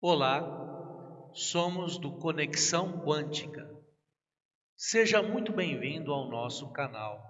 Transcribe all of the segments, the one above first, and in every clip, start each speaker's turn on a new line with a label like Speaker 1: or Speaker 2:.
Speaker 1: Olá, somos do Conexão Quântica. Seja muito bem-vindo ao nosso canal.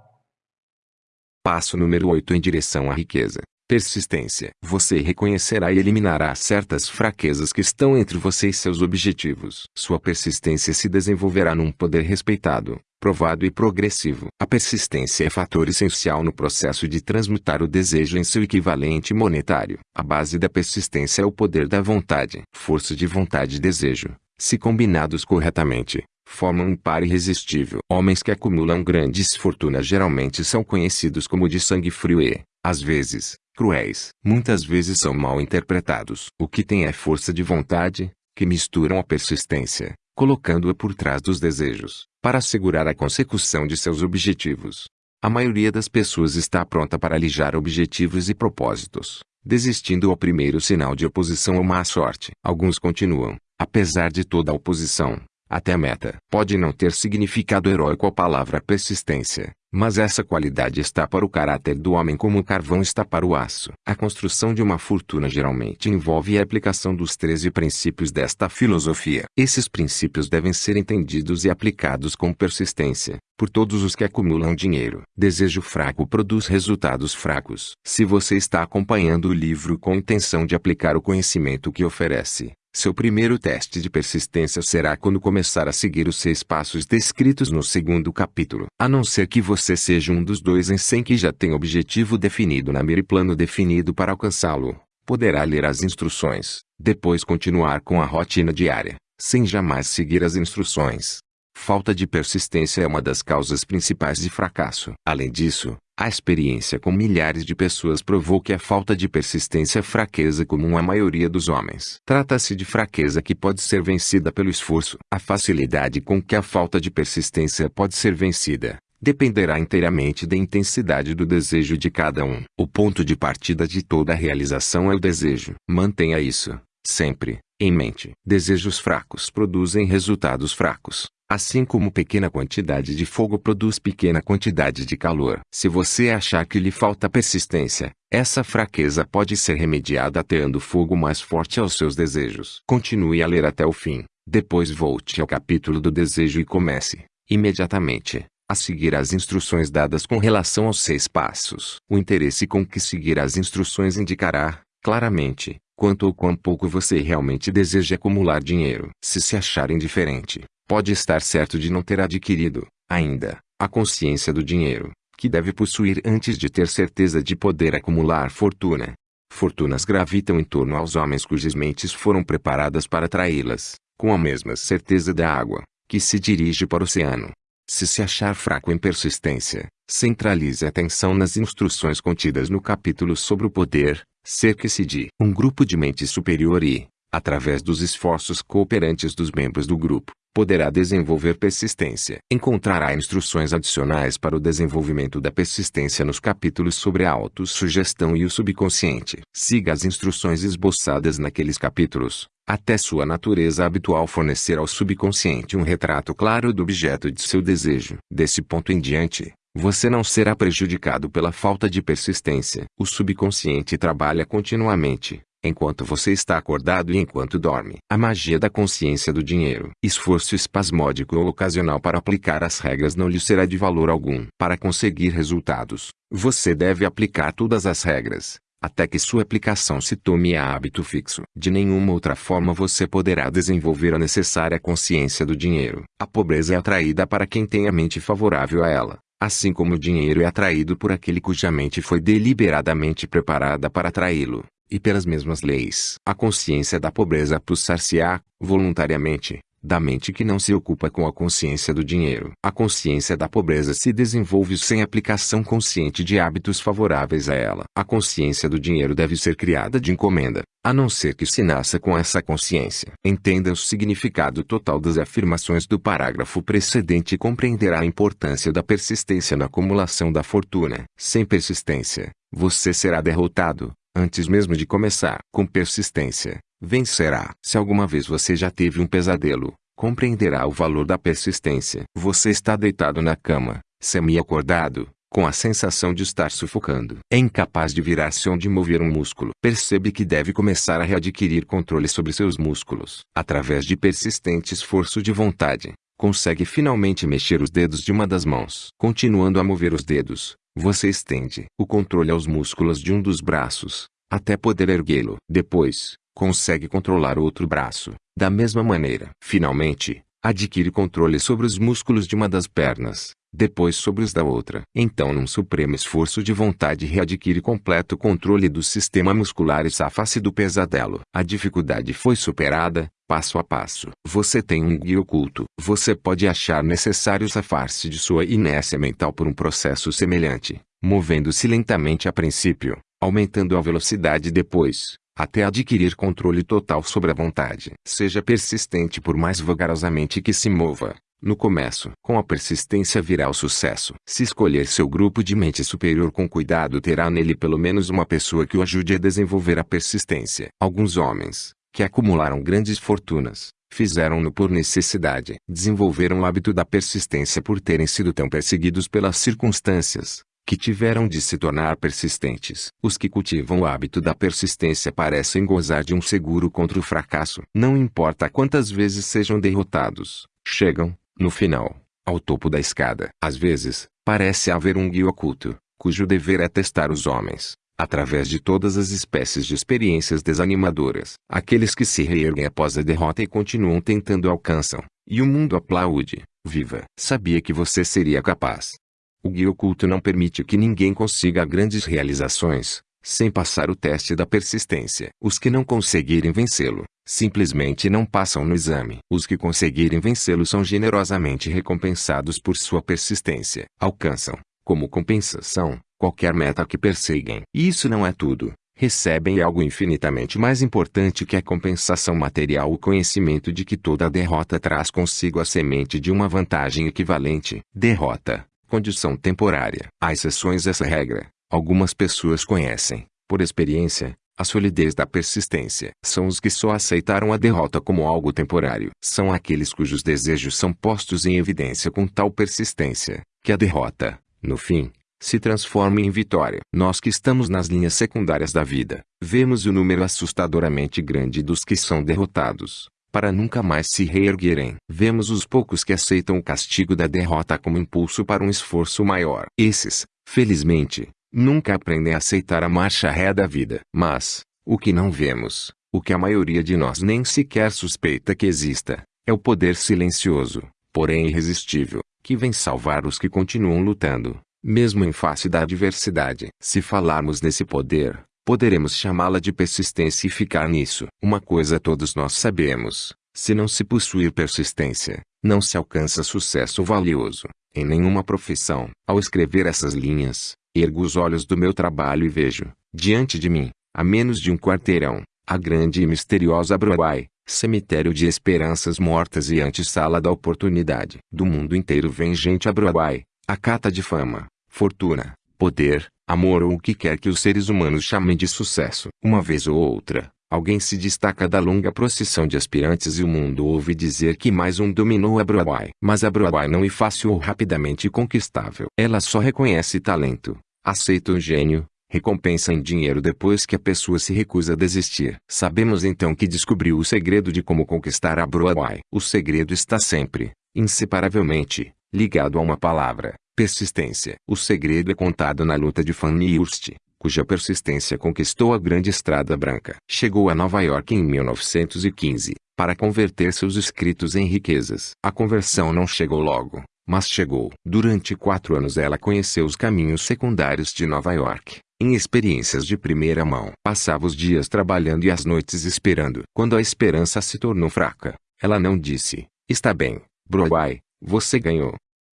Speaker 2: Passo número 8 em direção à riqueza. Persistência. Você reconhecerá e eliminará certas fraquezas que estão entre você e seus objetivos. Sua persistência se desenvolverá num poder respeitado, provado e progressivo. A persistência é fator essencial no processo de transmutar o desejo em seu equivalente monetário. A base da persistência é o poder da vontade. Força de vontade e desejo, se combinados corretamente, formam um par irresistível. Homens que acumulam grandes fortunas geralmente são conhecidos como de sangue frio e, às vezes, cruéis. Muitas vezes são mal interpretados. O que tem é força de vontade, que misturam a persistência, colocando-a por trás dos desejos, para assegurar a consecução de seus objetivos. A maioria das pessoas está pronta para alijar objetivos e propósitos, desistindo ao primeiro sinal de oposição ou má sorte. Alguns continuam, apesar de toda a oposição, até a meta. Pode não ter significado heróico a palavra persistência, mas essa qualidade está para o caráter do homem como o carvão está para o aço. A construção de uma fortuna geralmente envolve a aplicação dos 13 princípios desta filosofia. Esses princípios devem ser entendidos e aplicados com persistência, por todos os que acumulam dinheiro. Desejo fraco produz resultados fracos. Se você está acompanhando o livro com intenção de aplicar o conhecimento que oferece, seu primeiro teste de persistência será quando começar a seguir os seis passos descritos no segundo capítulo. A não ser que você seja um dos dois em 100 que já tem objetivo definido na mira e plano definido para alcançá-lo, poderá ler as instruções, depois continuar com a rotina diária, sem jamais seguir as instruções. Falta de persistência é uma das causas principais de fracasso. Além disso, a experiência com milhares de pessoas provou que a falta de persistência é fraqueza comum à maioria dos homens. Trata-se de fraqueza que pode ser vencida pelo esforço. A facilidade com que a falta de persistência pode ser vencida dependerá inteiramente da intensidade do desejo de cada um. O ponto de partida de toda realização é o desejo. Mantenha isso, sempre, em mente. Desejos fracos produzem resultados fracos. Assim como pequena quantidade de fogo produz pequena quantidade de calor. Se você achar que lhe falta persistência, essa fraqueza pode ser remediada ateando fogo mais forte aos seus desejos. Continue a ler até o fim, depois volte ao capítulo do desejo e comece, imediatamente, a seguir as instruções dadas com relação aos seis passos. O interesse com que seguir as instruções indicará, claramente, quanto ou quão pouco você realmente deseja acumular dinheiro. Se se achar indiferente, pode estar certo de não ter adquirido, ainda, a consciência do dinheiro, que deve possuir antes de ter certeza de poder acumular fortuna. Fortunas gravitam em torno aos homens cujas mentes foram preparadas para atraí-las, com a mesma certeza da água, que se dirige para o oceano. Se se achar fraco em persistência, centralize a atenção nas instruções contidas no capítulo sobre o poder, cerque-se de um grupo de mente superior e, através dos esforços cooperantes dos membros do grupo, poderá desenvolver persistência. Encontrará instruções adicionais para o desenvolvimento da persistência nos capítulos sobre a autossugestão e o subconsciente. Siga as instruções esboçadas naqueles capítulos, até sua natureza habitual fornecer ao subconsciente um retrato claro do objeto de seu desejo. Desse ponto em diante, você não será prejudicado pela falta de persistência. O subconsciente trabalha continuamente, enquanto você está acordado e enquanto dorme. A magia da consciência do dinheiro. Esforço espasmódico ou ocasional para aplicar as regras não lhe será de valor algum. Para conseguir resultados, você deve aplicar todas as regras, até que sua aplicação se tome a hábito fixo. De nenhuma outra forma você poderá desenvolver a necessária consciência do dinheiro. A pobreza é atraída para quem tem a mente favorável a ela. Assim como o dinheiro é atraído por aquele cuja mente foi deliberadamente preparada para atraí-lo e pelas mesmas leis. A consciência da pobreza pulsar-se-á, voluntariamente, da mente que não se ocupa com a consciência do dinheiro. A consciência da pobreza se desenvolve sem aplicação consciente de hábitos favoráveis a ela. A consciência do dinheiro deve ser criada de encomenda, a não ser que se nasça com essa consciência. Entenda o significado total das afirmações do parágrafo precedente e compreenderá a importância da persistência na acumulação da fortuna. Sem persistência, você será derrotado, antes mesmo de começar. Com persistência, vencerá. Se alguma vez você já teve um pesadelo, compreenderá o valor da persistência. Você está deitado na cama, semi-acordado, com a sensação de estar sufocando. É incapaz de virar-se onde mover um músculo. Percebe que deve começar a readquirir controle sobre seus músculos. Através de persistente esforço de vontade, consegue finalmente mexer os dedos de uma das mãos. Continuando a mover os dedos, você estende o controle aos músculos de um dos braços, até poder erguê-lo. Depois, consegue controlar outro braço, da mesma maneira. Finalmente, adquire controle sobre os músculos de uma das pernas, depois sobre os da outra. Então num supremo esforço de vontade readquire completo controle do sistema muscular e safa-se do pesadelo. A dificuldade foi superada, passo a passo. Você tem um guia oculto. Você pode achar necessário safar-se de sua inércia mental por um processo semelhante, movendo-se lentamente a princípio, aumentando a velocidade depois, até adquirir controle total sobre a vontade. Seja persistente por mais vagarosamente que se mova, no começo, com a persistência virá o sucesso. Se escolher seu grupo de mente superior com cuidado terá nele pelo menos uma pessoa que o ajude a desenvolver a persistência. Alguns homens, que acumularam grandes fortunas, fizeram-no por necessidade. Desenvolveram o hábito da persistência por terem sido tão perseguidos pelas circunstâncias, que tiveram de se tornar persistentes. Os que cultivam o hábito da persistência parecem gozar de um seguro contra o fracasso. Não importa quantas vezes sejam derrotados, chegam, no final, ao topo da escada. Às vezes, parece haver um guia oculto, cujo dever é testar os homens, através de todas as espécies de experiências desanimadoras. Aqueles que se reerguem após a derrota e continuam tentando alcançam, e o mundo aplaude. Viva! Sabia que você seria capaz. O guia oculto não permite que ninguém consiga grandes realizações, sem passar o teste da persistência. Os que não conseguirem vencê-lo, simplesmente não passam no exame. Os que conseguirem vencê-lo são generosamente recompensados por sua persistência. Alcançam, como compensação, qualquer meta que perseguem. E isso não é tudo. Recebem algo infinitamente mais importante que a compensação material o conhecimento de que toda derrota traz consigo a semente de uma vantagem equivalente. Derrota, condição temporária. Há exceções a essa regra. Algumas pessoas conhecem, por experiência, a solidez da persistência são os que só aceitaram a derrota como algo temporário. São aqueles cujos desejos são postos em evidência com tal persistência, que a derrota, no fim, se transforma em vitória. Nós que estamos nas linhas secundárias da vida, vemos o número assustadoramente grande dos que são derrotados, para nunca mais se reerguerem. Vemos os poucos que aceitam o castigo da derrota como impulso para um esforço maior. Esses, felizmente, Nunca aprendem a aceitar a marcha ré da vida. Mas, o que não vemos, o que a maioria de nós nem sequer suspeita que exista, é o poder silencioso, porém irresistível, que vem salvar os que continuam lutando, mesmo em face da adversidade. Se falarmos nesse poder, poderemos chamá-la de persistência e ficar nisso. Uma coisa todos nós sabemos: se não se possuir persistência, não se alcança sucesso valioso, em nenhuma profissão. Ao escrever essas linhas, Ergo os olhos do meu trabalho e vejo, diante de mim, a menos de um quarteirão, a grande e misteriosa Broadway, cemitério de esperanças mortas e antessala da oportunidade. Do mundo inteiro vem gente a Broadway, a cata de fama, fortuna, poder, amor ou o que quer que os seres humanos chamem de sucesso. Uma vez ou outra, alguém se destaca da longa procissão de aspirantes e o mundo ouve dizer que mais um dominou a Broadway. Mas a Broadway não é fácil ou rapidamente conquistável. Ela só reconhece talento, aceita o gênio, recompensa em dinheiro depois que a pessoa se recusa a desistir. Sabemos então que descobriu o segredo de como conquistar a Broadway. O segredo está sempre, inseparavelmente, ligado a uma palavra, persistência. O segredo é contado na luta de Fanny Hurst, cuja persistência conquistou a grande estrada branca. Chegou a Nova York em 1915, para converter seus escritos em riquezas. A conversão não chegou logo, mas chegou. Durante quatro anos ela conheceu os caminhos secundários de Nova York, em experiências de primeira mão. Passava os dias trabalhando e as noites esperando. Quando a esperança se tornou fraca, ela não disse, está bem, Broadway, você ganhou.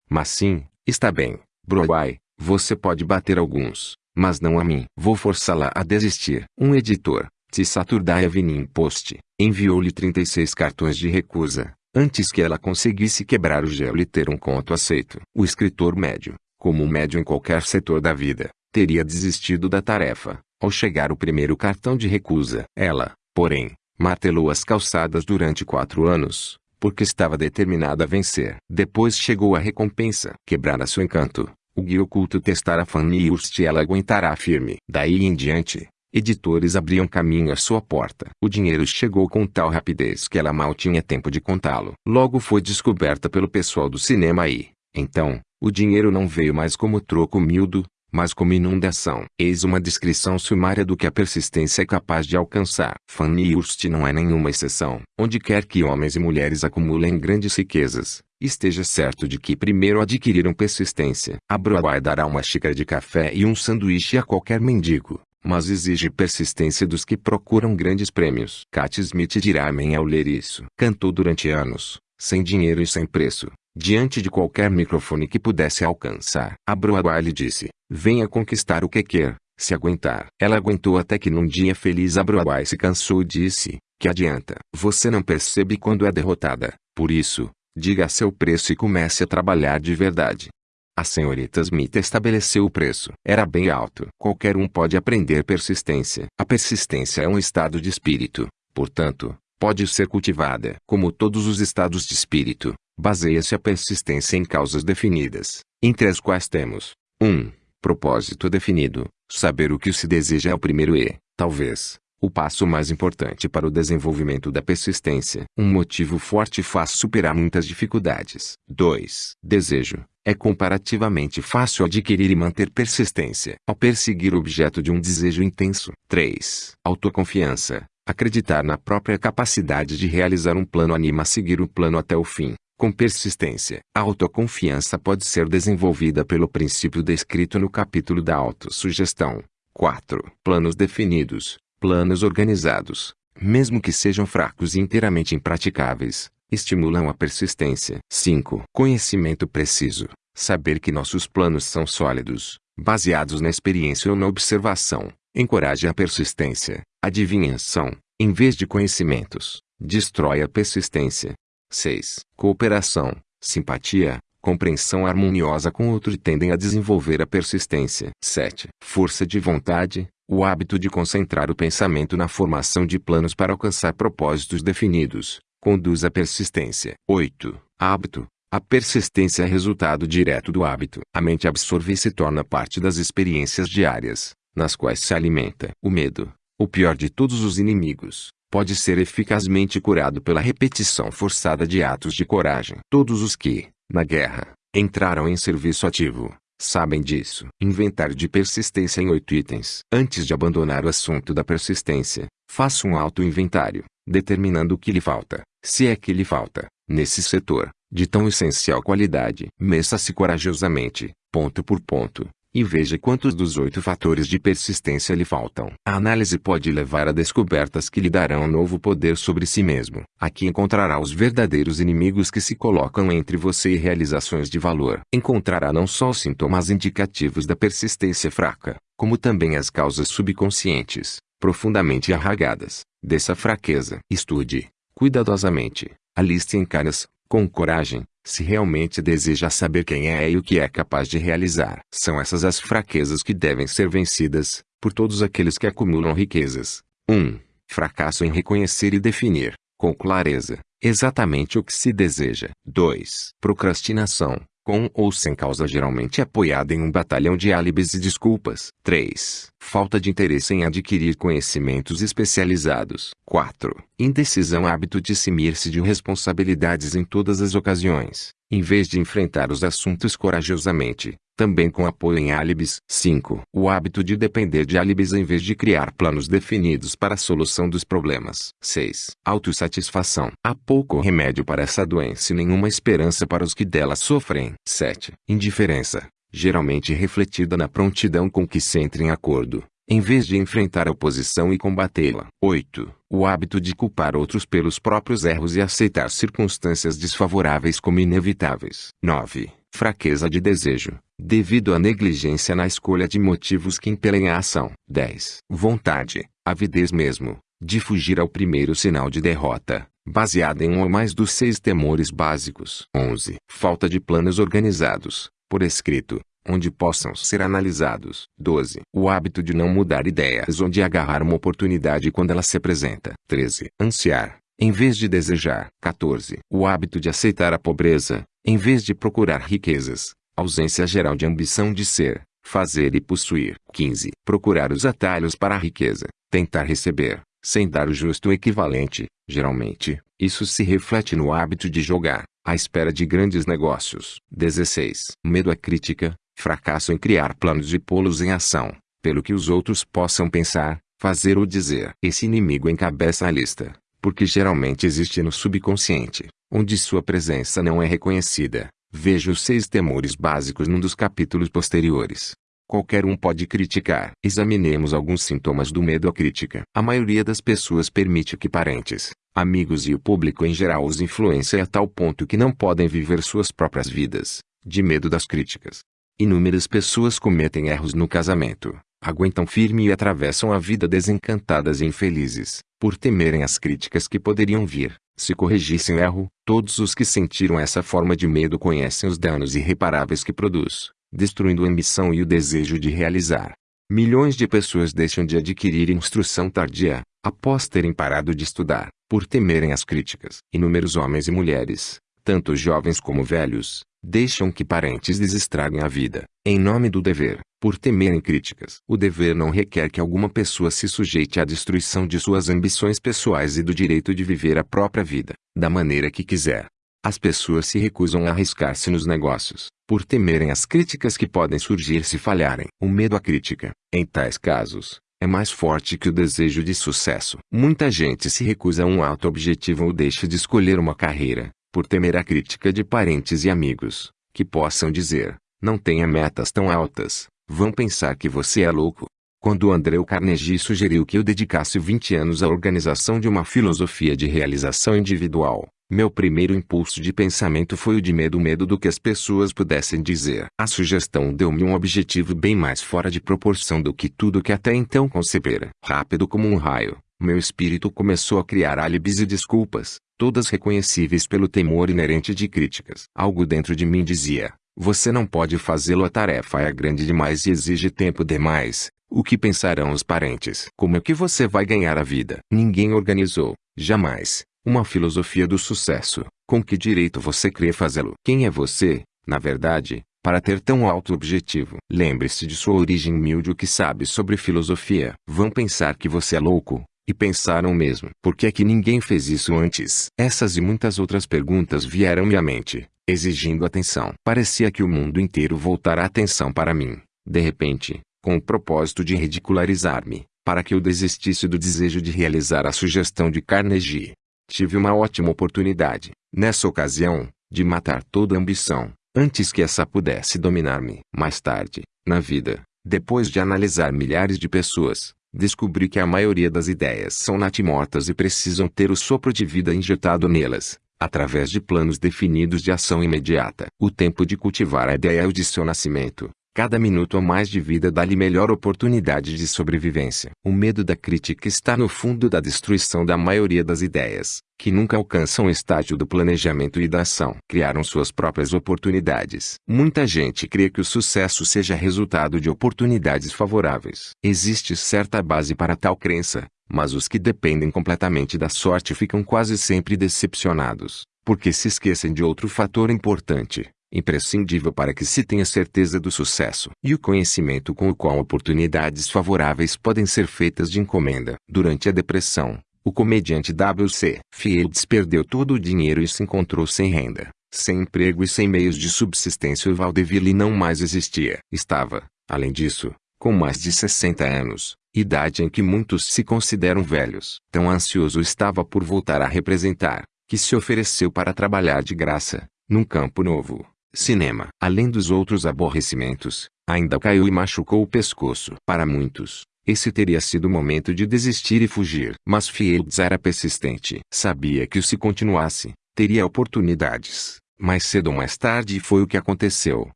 Speaker 2: Mas sim, está bem, Broadway, você pode bater alguns, mas não a mim. Vou forçá-la a desistir. Um editor, The Saturday Evening Post, enviou-lhe 36 cartões de recusa, antes que ela conseguisse quebrar o gelo e ter um conto aceito. O escritor médio, como um médio em qualquer setor da vida, teria desistido da tarefa, ao chegar o primeiro cartão de recusa. Ela, porém, martelou as calçadas durante quatro anos, porque estava determinada a vencer. Depois chegou a recompensa. Quebrara seu encanto, O guia oculto testará Fanny Hurst e ela aguentará firme. Daí em diante, editores abriam caminho à sua porta. O dinheiro chegou com tal rapidez que ela mal tinha tempo de contá-lo. Logo foi descoberta pelo pessoal do cinema e, então, o dinheiro não veio mais como troco mildo, mas como inundação. Eis uma descrição sumária do que a persistência é capaz de alcançar. Fanny Hurst não é nenhuma exceção. Onde quer que homens e mulheres acumulem grandes riquezas, esteja certo de que primeiro adquiriram persistência. A Broadway dará uma xícara de café e um sanduíche a qualquer mendigo, mas exige persistência dos que procuram grandes prêmios. Cat Smith dirá amém ao ler isso. Cantou durante anos, sem dinheiro e sem preço, diante de qualquer microfone que pudesse alcançar. A Broadway lhe disse, venha conquistar o que quer, se aguentar. Ela aguentou até que num dia feliz a Broadway se cansou e disse, que adianta. Você não percebe quando é derrotada, por isso, diga seu preço e comece a trabalhar de verdade. A senhorita Smith estabeleceu o preço. Era bem alto. Qualquer um pode aprender persistência. A persistência é um estado de espírito, portanto, pode ser cultivada. Como todos os estados de espírito, baseia-se a persistência em causas definidas, entre as quais temos 1. Um, propósito definido. Saber o que se deseja é o primeiro e, talvez, o passo mais importante para o desenvolvimento da persistência. Um motivo forte faz superar muitas dificuldades. 2. Desejo. É comparativamente fácil adquirir e manter persistência ao perseguir o objeto de um desejo intenso. 3. Autoconfiança. Acreditar na própria capacidade de realizar um plano anima a seguir o plano até o fim. Com persistência, a autoconfiança pode ser desenvolvida pelo princípio descrito no capítulo da autossugestão. 4. Planos definidos, planos organizados, mesmo que sejam fracos e inteiramente impraticáveis, estimulam a persistência. 5. Conhecimento preciso. Saber que nossos planos são sólidos, baseados na experiência ou na observação, encoraja a persistência. Adivinhação, em vez de conhecimentos, destrói a persistência. 6. Cooperação, simpatia, compreensão harmoniosa com outro tendem a desenvolver a persistência. 7. Força de vontade, o hábito de concentrar o pensamento na formação de planos para alcançar propósitos definidos, conduz à persistência. 8. Hábito. A persistência é resultado direto do hábito. A mente absorve e se torna parte das experiências diárias, nas quais se alimenta. O medo, o pior de todos os inimigos, pode ser eficazmente curado pela repetição forçada de atos de coragem. Todos os que, na guerra, entraram em serviço ativo, sabem disso. Inventário de persistência em oito itens. Antes de abandonar o assunto da persistência, faça um auto-inventário, determinando o que lhe falta, se é que lhe falta, nesse setor, de tão essencial qualidade. Meça-se corajosamente, ponto por ponto, e veja quantos dos oito fatores de persistência lhe faltam. A análise pode levar a descobertas que lhe darão novo poder sobre si mesmo. Aqui encontrará os verdadeiros inimigos que se colocam entre você e realizações de valor. Encontrará não só os sintomas indicativos da persistência fraca, como também as causas subconscientes, profundamente arraigadas, dessa fraqueza. Estude, cuidadosamente, a lista em caras, com coragem, se realmente deseja saber quem é e o que é capaz de realizar. São essas as fraquezas que devem ser vencidas, por todos aqueles que acumulam riquezas. 1. Um, fracasso em reconhecer e definir, com clareza, exatamente o que se deseja. 2. Procrastinação, com ou sem causa geralmente apoiada em um batalhão de álibis e desculpas. 3. Falta de interesse em adquirir conhecimentos especializados. 4. Indecisão hábito de cimir-se de responsabilidades em todas as ocasiões, em vez de enfrentar os assuntos corajosamente, também com apoio em álibis. 5. O hábito de depender de álibis em vez de criar planos definidos para a solução dos problemas. 6. Autossatisfação. Há pouco remédio para essa doença e nenhuma esperança para os que dela sofrem. 7. Indiferença. Geralmente refletida na prontidão com que se entra em acordo, em vez de enfrentar a oposição e combatê-la. 8. O hábito de culpar outros pelos próprios erros e aceitar circunstâncias desfavoráveis como inevitáveis. 9 fraqueza de desejo, devido à negligência na escolha de motivos que impelem a ação. 10. Vontade, avidez mesmo, de fugir ao primeiro sinal de derrota, baseada em um ou mais dos seis temores básicos. 11. Falta de planos organizados, por escrito, onde possam ser analisados. 12. O hábito de não mudar ideias ou de agarrar uma oportunidade quando ela se apresenta. 13. Ansiar, em vez de desejar. 14. O hábito de aceitar a pobreza, em vez de procurar riquezas. Ausência geral de ambição de ser, fazer e possuir. 15. Procurar os atalhos para a riqueza. Tentar receber, sem dar o justo equivalente. Geralmente, isso se reflete no hábito de jogar, à espera de grandes negócios. 16. Medo à crítica, fracasso em criar planos e pô-los em ação, pelo que os outros possam pensar, fazer ou dizer. Esse inimigo encabeça a lista, porque geralmente existe no subconsciente, onde sua presença não é reconhecida. Veja os seis temores básicos num dos capítulos posteriores. Qualquer um pode criticar. Examinemos alguns sintomas do medo à crítica. A maioria das pessoas permite que parentes, amigos e o público em geral os influenciem a tal ponto que não podem viver suas próprias vidas, de medo das críticas. Inúmeras pessoas cometem erros no casamento, aguentam firme e atravessam a vida desencantadas e infelizes, por temerem as críticas que poderiam vir. Se corrigissem erro, todos os que sentiram essa forma de medo conhecem os danos irreparáveis que produz, destruindo a ambição e o desejo de realizar. Milhões de pessoas deixam de adquirir instrução tardia, após terem parado de estudar, por temerem as críticas. Inúmeros homens e mulheres, tanto jovens como velhos, deixam que parentes lhes estraguem a vida, em nome do dever, por temerem críticas. O dever não requer que alguma pessoa se sujeite à destruição de suas ambições pessoais e do direito de viver a própria vida, da maneira que quiser. As pessoas se recusam a arriscar-se nos negócios, por temerem as críticas que podem surgir se falharem. O medo à crítica, em tais casos, é mais forte que o desejo de sucesso. Muita gente se recusa a um alto objetivo ou deixa de escolher uma carreira, por temer a crítica de parentes e amigos, que possam dizer, não tenha metas tão altas, vão pensar que você é louco. Quando André Carnegie sugeriu que eu dedicasse 20 anos à organização de uma filosofia de realização individual, meu primeiro impulso de pensamento foi o de medo medo do que as pessoas pudessem dizer. A sugestão deu-me um objetivo bem mais fora de proporção do que tudo que até então concebera. Rápido como um raio, meu espírito começou a criar álibis e desculpas, todas reconhecíveis pelo temor inerente de críticas. Algo dentro de mim dizia, você não pode fazê-lo a tarefa é grande demais e exige tempo demais. O que pensarão os parentes? Como é que você vai ganhar a vida? Ninguém organizou, jamais, uma filosofia do sucesso. Com que direito você crê fazê-lo? Quem é você, na verdade, para ter tão alto objetivo? Lembre-se de sua origem humilde o que sabe sobre filosofia. Vão pensar que você é louco, e pensaram mesmo. Por que é que ninguém fez isso antes? Essas e muitas outras perguntas vieram-me à mente, exigindo atenção. Parecia que o mundo inteiro voltara a atenção para mim, de repente, com o propósito de ridicularizar-me, para que eu desistisse do desejo de realizar a sugestão de Carnegie. Tive uma ótima oportunidade, nessa ocasião, de matar toda ambição, antes que essa pudesse dominar-me. Mais tarde, na vida, depois de analisar milhares de pessoas, Descobri que a maioria das ideias são natimortas e precisam ter o sopro de vida injetado nelas, através de planos definidos de ação imediata. O tempo de cultivar a ideia é o de seu nascimento. Cada minuto a mais de vida dá-lhe melhor oportunidade de sobrevivência. O medo da crítica está no fundo da destruição da maioria das ideias, que nunca alcançam o estágio do planejamento e da ação. Criaram suas próprias oportunidades. Muita gente crê que o sucesso seja resultado de oportunidades favoráveis. Existe certa base para tal crença, mas os que dependem completamente da sorte ficam quase sempre decepcionados, porque se esquecem de outro fator importante imprescindível para que se tenha certeza do sucesso, e o conhecimento com o qual oportunidades favoráveis podem ser feitas de encomenda. Durante a depressão, o comediante W.C. Fields perdeu todo o dinheiro e se encontrou sem renda, sem emprego e sem meios de subsistência. O Valdeville não mais existia. Estava, além disso, com mais de 60 anos, idade em que muitos se consideram velhos. Tão ansioso estava por voltar a representar, que se ofereceu para trabalhar de graça, num campo novo, cinema. Além dos outros aborrecimentos, ainda caiu e machucou o pescoço. Para muitos, esse teria sido o momento de desistir e fugir. Mas Fields era persistente. Sabia que se continuasse, teria oportunidades. Mais cedo ou mais tarde foi o que aconteceu,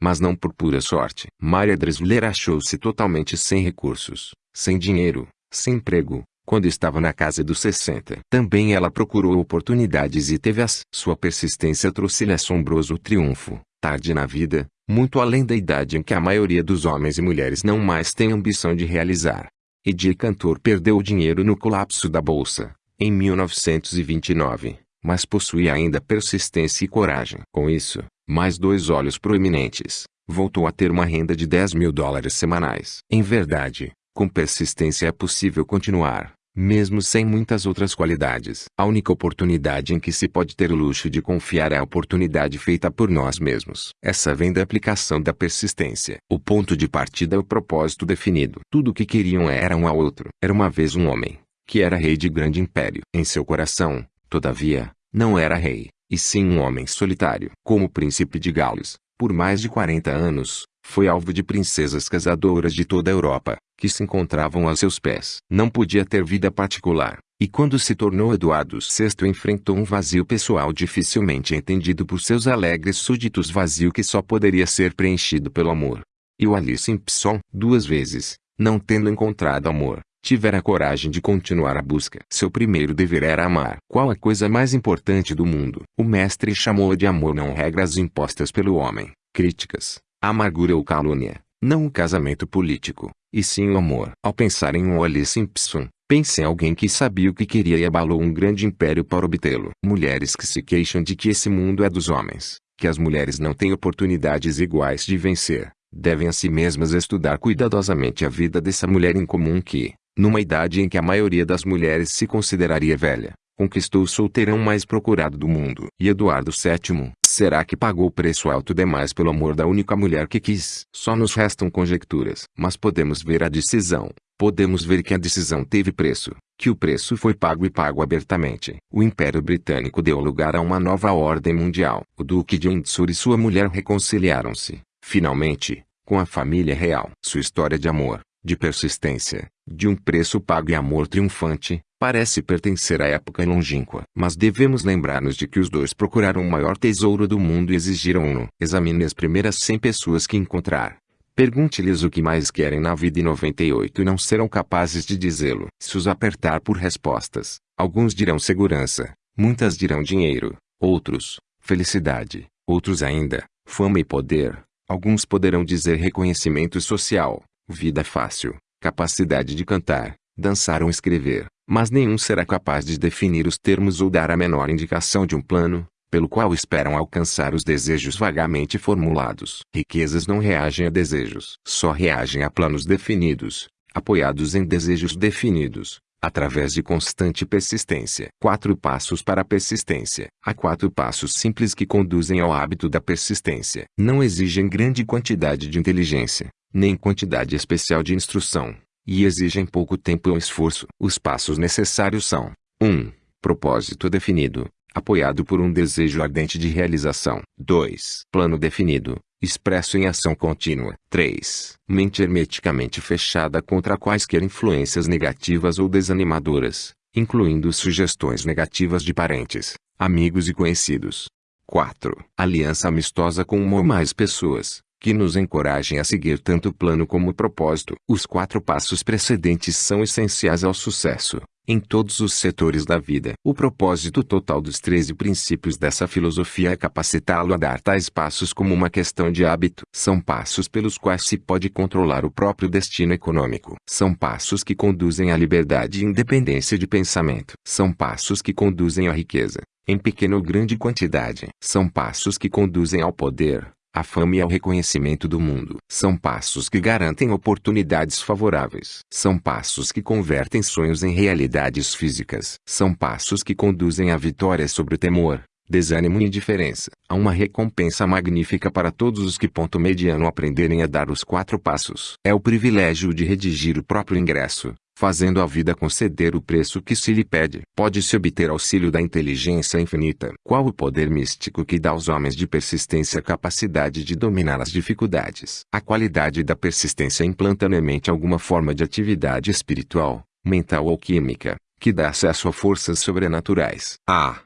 Speaker 2: mas não por pura sorte. Maria Dressler achou-se totalmente sem recursos, sem dinheiro, sem emprego, quando estava na casa dos 60. Também ela procurou oportunidades e teve as. Sua persistência trouxe-lhe assombroso triunfo tarde na vida, muito além da idade em que a maioria dos homens e mulheres não mais tem ambição de realizar. Eddie Cantor perdeu o dinheiro no colapso da bolsa, em 1929, mas possuía ainda persistência e coragem. Com isso, mais dois olhos proeminentes, voltou a ter uma renda de 10 mil dólares semanais. Em verdade, com persistência é possível continuar, mesmo sem muitas outras qualidades. A única oportunidade em que se pode ter o luxo de confiar é a oportunidade feita por nós mesmos. Essa vem da aplicação da persistência. O ponto de partida é o propósito definido. Tudo o que queriam era um ao outro. Era uma vez um homem, que era rei de grande império. Em seu coração, todavia, não era rei, e sim um homem solitário. Como príncipe de Gales, por mais de 40 anos, foi alvo de princesas casadoras de toda a Europa, que se encontravam a seus pés. Não podia ter vida particular, e quando se tornou Eduardo VI enfrentou um vazio pessoal dificilmente entendido por seus alegres súditos vazio que só poderia ser preenchido pelo amor. E o Ali Simpson, duas vezes, não tendo encontrado amor, tivera coragem de continuar a busca. Seu primeiro dever era amar. Qual a coisa mais importante do mundo? O mestre chamou de amor não regras impostas pelo homem, críticas, amargura ou calúnia, não o casamento político, e sim o amor. Ao pensar em Wally Simpson, pense em alguém que sabia o que queria e abalou um grande império para obtê-lo. Mulheres que se queixam de que esse mundo é dos homens, que as mulheres não têm oportunidades iguais de vencer, devem a si mesmas estudar cuidadosamente a vida dessa mulher incomum que, numa idade em que a maioria das mulheres se consideraria velha, conquistou o solteirão mais procurado do mundo. E Eduardo VII, será que pagou preço alto demais pelo amor da única mulher que quis? Só nos restam conjecturas. Mas podemos ver a decisão. Podemos ver que a decisão teve preço, que o preço foi pago e pago abertamente. O Império Britânico deu lugar a uma nova ordem mundial. O Duque de Windsor e sua mulher reconciliaram-se, finalmente, com a família real. Sua história de amor, de persistência, de um preço pago e amor triunfante, Parece pertencer à época longínqua. Mas devemos lembrar-nos de que os dois procuraram o maior tesouro do mundo e exigiram-no. Examine as primeiras 100 pessoas que encontrar. Pergunte-lhes o que mais querem na vida e 98 não serão capazes de dizê-lo. Se os apertar por respostas, alguns dirão segurança, muitas dirão dinheiro, outros, felicidade, outros ainda, fama e poder. Alguns poderão dizer reconhecimento social, vida fácil, capacidade de cantar, dançar ou escrever mas nenhum será capaz de definir os termos ou dar a menor indicação de um plano, pelo qual esperam alcançar os desejos vagamente formulados. Riquezas não reagem a desejos, só reagem a planos definidos, apoiados em desejos definidos, através de constante persistência. Quatro passos para a persistência. Há quatro passos simples que conduzem ao hábito da persistência. Não exigem grande quantidade de inteligência, nem quantidade especial de instrução e exigem pouco tempo ou esforço. Os passos necessários são: 1. Propósito definido, apoiado por um desejo ardente de realização. 2. Plano definido, expresso em ação contínua. 3. Mente hermeticamente fechada contra quaisquer influências negativas ou desanimadoras, incluindo sugestões negativas de parentes, amigos e conhecidos. 4. Aliança amistosa com uma ou mais pessoas, que nos encorajem a seguir tanto o plano como o propósito. Os quatro passos precedentes são essenciais ao sucesso, em todos os setores da vida. O propósito total dos 13 princípios dessa filosofia é capacitá-lo a dar tais passos como uma questão de hábito. São passos pelos quais se pode controlar o próprio destino econômico. São passos que conduzem à liberdade e independência de pensamento. São passos que conduzem à riqueza, em pequena ou grande quantidade. São passos que conduzem ao poder, a fama e ao reconhecimento do mundo. São passos que garantem oportunidades favoráveis. São passos que convertem sonhos em realidades físicas. São passos que conduzem à vitória sobre o temor, desânimo e indiferença. Há uma recompensa magnífica para todos os que ponto mediano aprenderem a dar os quatro passos. É o privilégio de redigir o próprio ingresso, fazendo a vida conceder o preço que se lhe pede. Pode-se obter auxílio da inteligência infinita. Qual o poder místico que dá aos homens de persistência a capacidade de dominar as dificuldades? A qualidade da persistência implanta na alguma forma de atividade espiritual, mental ou química, que dá acesso a forças sobrenaturais. A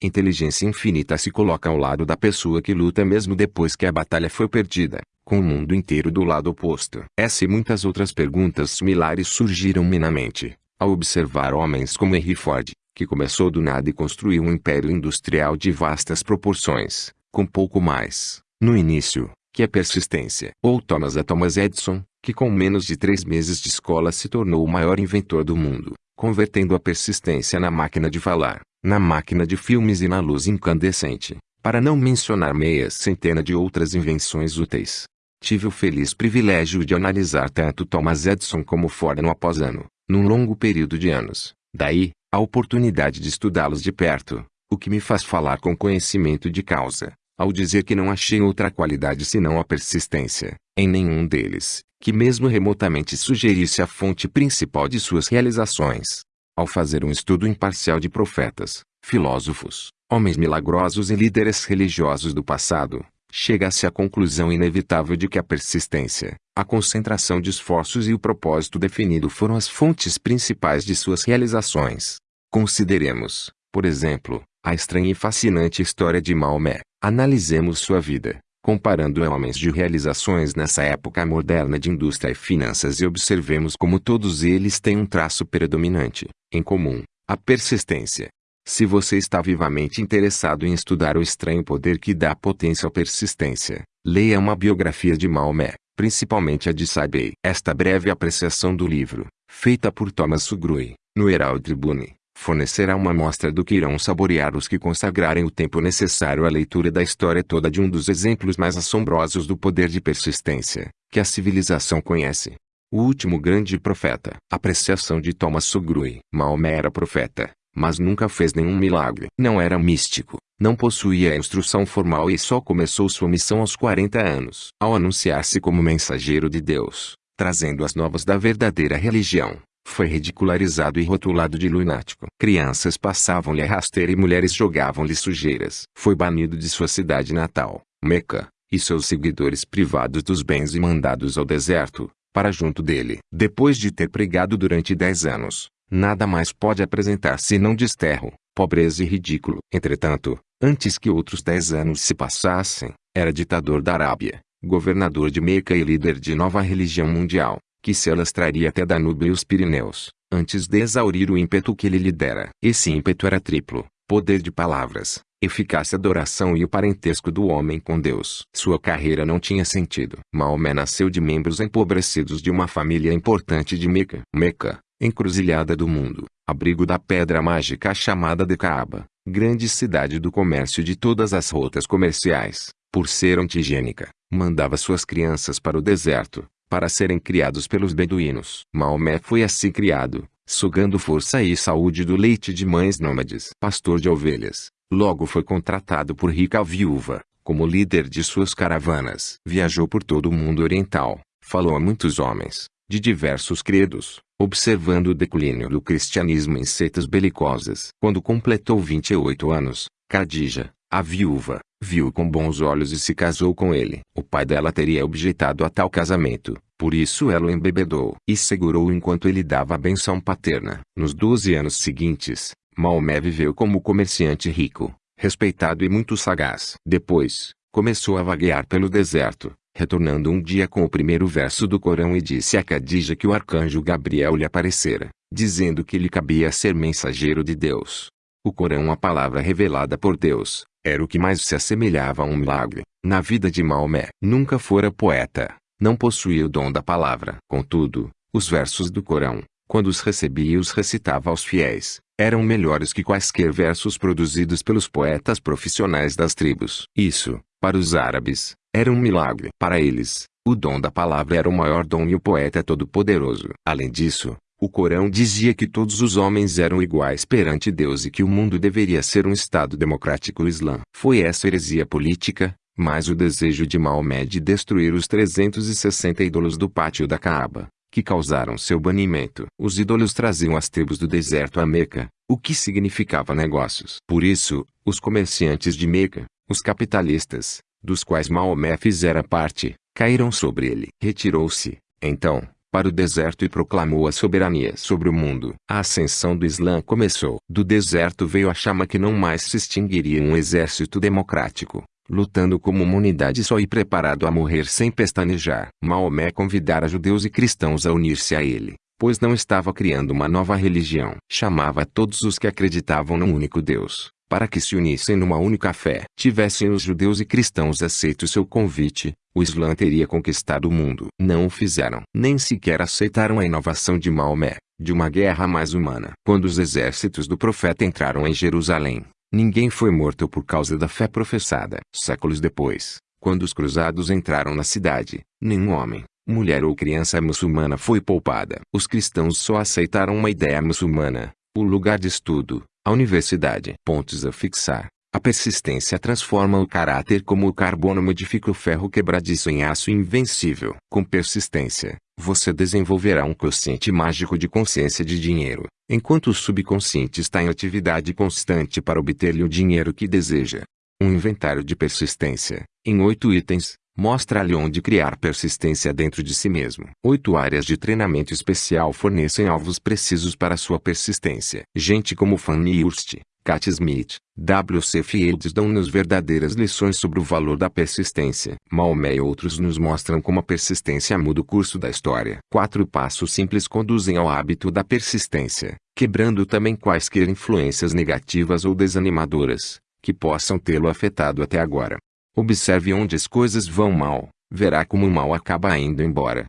Speaker 2: inteligência infinita se coloca ao lado da pessoa que luta mesmo depois que a batalha foi perdida com o mundo inteiro do lado oposto. Essa e muitas outras perguntas similares surgiram-me na mente, ao observar homens como Henry Ford, que começou do nada e construiu um império industrial de vastas proporções, com pouco mais, no início, que a persistência. Ou Thomas A. Thomas Edison, que com menos de três meses de escola se tornou o maior inventor do mundo, convertendo a persistência na máquina de falar, na máquina de filmes e na luz incandescente para não mencionar meia centena de outras invenções úteis. Tive o feliz privilégio de analisar tanto Thomas Edison como Ford ano após ano, num longo período de anos. Daí, a oportunidade de estudá-los de perto, o que me faz falar com conhecimento de causa, ao dizer que não achei outra qualidade senão a persistência, em nenhum deles, que mesmo remotamente sugerisse a fonte principal de suas realizações. Ao fazer um estudo imparcial de profetas, filósofos, homens milagrosos e líderes religiosos do passado, chega-se à conclusão inevitável de que a persistência, a concentração de esforços e o propósito definido foram as fontes principais de suas realizações. Consideremos, por exemplo, a estranha e fascinante história de Maomé. Analisemos sua vida, comparando homens de realizações nessa época moderna de indústria e finanças e observemos como todos eles têm um traço predominante, em comum, a persistência. Se você está vivamente interessado em estudar o estranho poder que dá potência à persistência, leia uma biografia de Maomé, principalmente a de Sabei. Esta breve apreciação do livro, feita por Thomas Sugrui, no Herald Tribune, fornecerá uma amostra do que irão saborear os que consagrarem o tempo necessário à leitura da história toda de um dos exemplos mais assombrosos do poder de persistência, que a civilização conhece. O último grande profeta. Apreciação de Thomas Sugrui. Maomé era profeta, mas nunca fez nenhum milagre. Não era místico, não possuía instrução formal e só começou sua missão aos 40 anos. Ao anunciar-se como mensageiro de Deus, trazendo as novas da verdadeira religião, foi ridicularizado e rotulado de lunático. Crianças passavam-lhe a rasteira e mulheres jogavam-lhe sujeiras. Foi banido de sua cidade natal, Meca, e seus seguidores privados dos bens e mandados ao deserto, para junto dele. Depois de ter pregado durante dez anos, nada mais pode apresentar senão desterro, pobreza e ridículo. Entretanto, antes que outros dez anos se passassem, era ditador da Arábia, governador de Meca e líder de nova religião mundial, que se alastraria até Danúbio e os Pirineus, antes de exaurir o ímpeto que ele lidera. Esse ímpeto era triplo, poder de palavras, eficácia da oração e o parentesco do homem com Deus. Sua carreira não tinha sentido. Maomé nasceu de membros empobrecidos de uma família importante de Meca. Meca, encruzilhada do mundo, abrigo da pedra mágica chamada de Kaaba, grande cidade do comércio de todas as rotas comerciais, por ser antigênica, mandava suas crianças para o deserto, para serem criados pelos beduínos. Maomé foi assim criado, sugando força e saúde do leite de mães nômades. Pastor de ovelhas, logo foi contratado por rica viúva, como líder de suas caravanas. Viajou por todo o mundo oriental, falou a muitos homens, de diversos credos, observando o declínio do cristianismo em seitas belicosas. Quando completou 28 anos, Khadija, a viúva, viu com bons olhos e se casou com ele. O pai dela teria objetado a tal casamento, por isso ela o embebedou e segurou enquanto ele dava a benção paterna. Nos 12 anos seguintes, Maomé viveu como comerciante rico, respeitado e muito sagaz. Depois, começou a vaguear pelo deserto, retornando um dia com o primeiro verso do Corão e disse a Khadija que o arcanjo Gabriel lhe aparecera, dizendo que lhe cabia ser mensageiro de Deus. O Corão a palavra revelada por Deus, era o que mais se assemelhava a um milagre. Na vida de Maomé, nunca fora poeta, não possuía o dom da palavra. Contudo, os versos do Corão, quando os recebia e os recitava aos fiéis, eram melhores que quaisquer versos produzidos pelos poetas profissionais das tribos. Isso, para os árabes, era um milagre. Para eles, o dom da palavra era o maior dom e o poeta é todo-poderoso. Além disso, o Corão dizia que todos os homens eram iguais perante Deus e que o mundo deveria ser um Estado democrático islã. Foi essa heresia política, mais o desejo de Maomé de destruir os 360 ídolos do pátio da Caaba, que causaram seu banimento. Os ídolos traziam as tribos do deserto a Meca, o que significava negócios. Por isso, os comerciantes de Meca, os capitalistas, dos quais Maomé fizera parte, caíram sobre ele. Retirou-se, então, para o deserto e proclamou a soberania sobre o mundo. A ascensão do Islã começou. Do deserto veio a chama que não mais se extinguiria um exército democrático, lutando como uma unidade só e preparado a morrer sem pestanejar. Maomé convidara judeus e cristãos a unir-se a ele, pois não estava criando uma nova religião. Chamava todos os que acreditavam num único Deus, para que se unissem numa única fé. Tivessem os judeus e cristãos aceito seu convite, o Islã teria conquistado o mundo. Não o fizeram. Nem sequer aceitaram a inovação de Maomé, de uma guerra mais humana. Quando os exércitos do profeta entraram em Jerusalém, Ninguém foi morto por causa da fé professada. Séculos depois, quando os cruzados entraram na cidade, nenhum homem, mulher ou criança muçulmana foi poupada. Os cristãos só aceitaram uma ideia muçulmana, o lugar de estudo, a universidade. Pontos a fixar. A persistência transforma o caráter como o carbono modifica o ferro quebradiço em aço invencível. Com persistência, você desenvolverá um quociente mágico de consciência de dinheiro, enquanto o subconsciente está em atividade constante para obter-lhe o dinheiro que deseja. Um inventário de persistência, em oito itens, mostra-lhe onde criar persistência dentro de si mesmo. Oito áreas de treinamento especial fornecem alvos precisos para sua persistência. Gente como Fanny Hurst, Cat Smith, W.C. Fields dão-nos verdadeiras lições sobre o valor da persistência. Maomé e outros nos mostram como a persistência muda o curso da história. Quatro passos simples conduzem ao hábito da persistência, quebrando também quaisquer influências negativas ou desanimadoras que possam tê-lo afetado até agora. Observe onde as coisas vão mal, verá como o mal acaba indo embora.